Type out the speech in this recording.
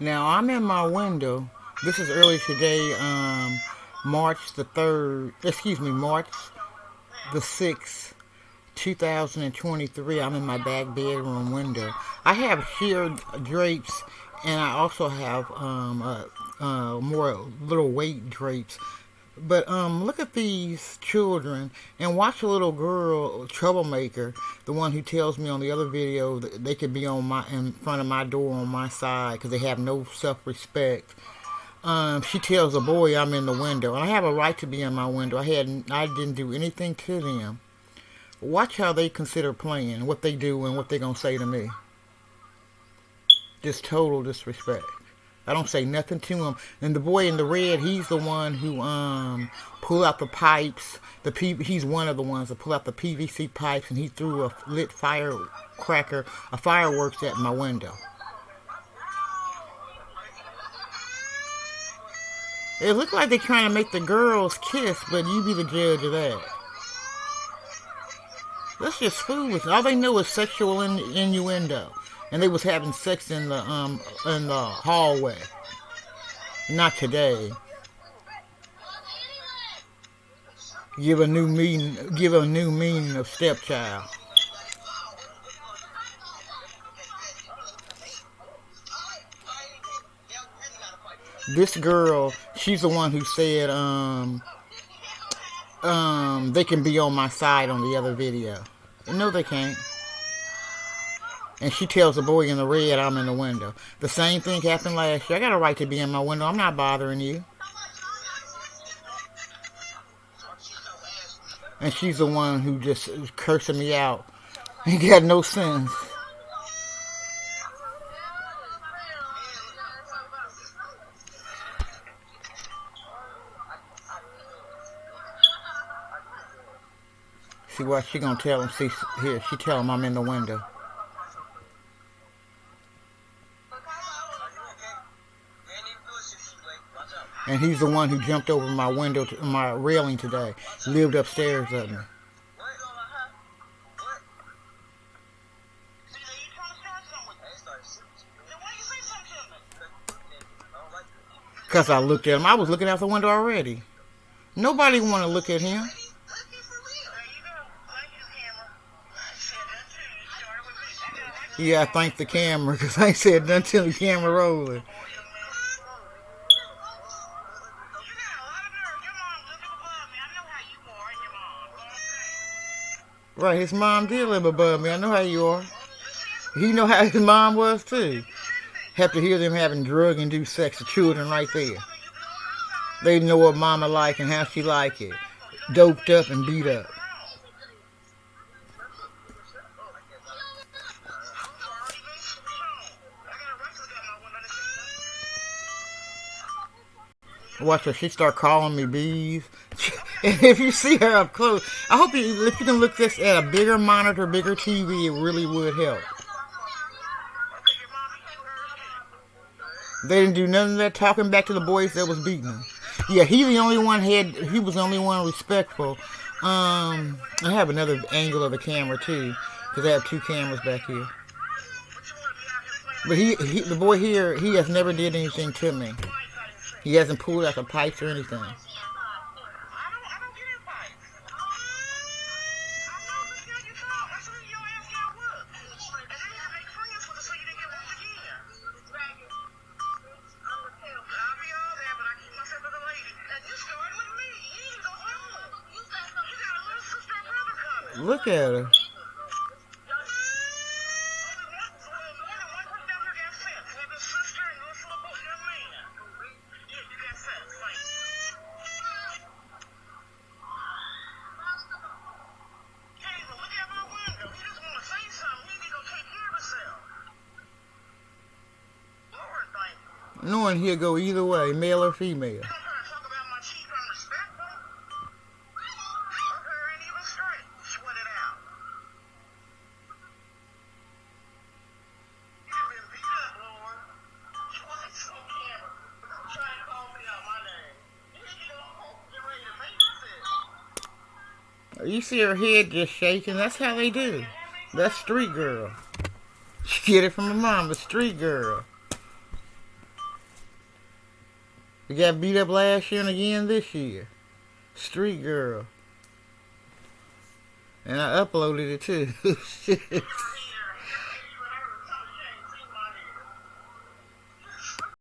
Now I'm in my window. This is early today, um, March the 3rd, excuse me, March the 6th, 2023. I'm in my back bedroom window. I have sheer drapes and I also have um, uh, uh, more little weight drapes but um, look at these children and watch a little girl, troublemaker, the one who tells me on the other video that they could be on my in front of my door on my side because they have no self-respect. Um, she tells a boy I'm in the window, and I have a right to be in my window. I had I didn't do anything to them. Watch how they consider playing, what they do, and what they're gonna say to me. Just total disrespect. I don't say nothing to him. And the boy in the red, he's the one who um pull out the pipes. The P he's one of the ones that pull out the PVC pipes, and he threw a lit firecracker, a fireworks at my window. It looked like they're trying to make the girls kiss, but you be the judge of that. That's just foolish. All they know is sexual in innuendo and they was having sex in the um in the hallway. Not today. Give a new meaning. Give a new meaning of stepchild. This girl, she's the one who said, um, um, they can be on my side on the other video. No, they can't and she tells the boy in the red I'm in the window. The same thing happened last year. I got a right to be in my window. I'm not bothering you. And she's the one who just cursing me out. He got no sense. See what she gonna tell him? See here, she tell him I'm in the window. And he's the one who jumped over my window, to, my railing today. Lived upstairs at me. Because I looked at him. I was looking out the window already. Nobody want to look at him. Yeah, I thank the camera because I said nothing till the camera rolling. Right, his mom did live above me. I know how you are. He know how his mom was too. Have to hear them having drug induced sex with children right there. They know what mama like and how she like it. Doped up and beat up. Watch her. She start calling me bees. And if you see her up close, I hope you, if you can look this at a bigger monitor, bigger TV, it really would help. They didn't do none of that talking back to the boys that was beating them. Yeah, he the only one had, he was the only one respectful. Um, I have another angle of the camera too, because I have two cameras back here. But he, he, the boy here, he has never did anything to me. He hasn't pulled out the pipes or anything. Look at her. No one here go either way, male or female. You see her head just shaking. That's how they do. That's street girl. She get it from her mom, A street girl. We got beat up last year and again this year. Street girl. And I uploaded it too.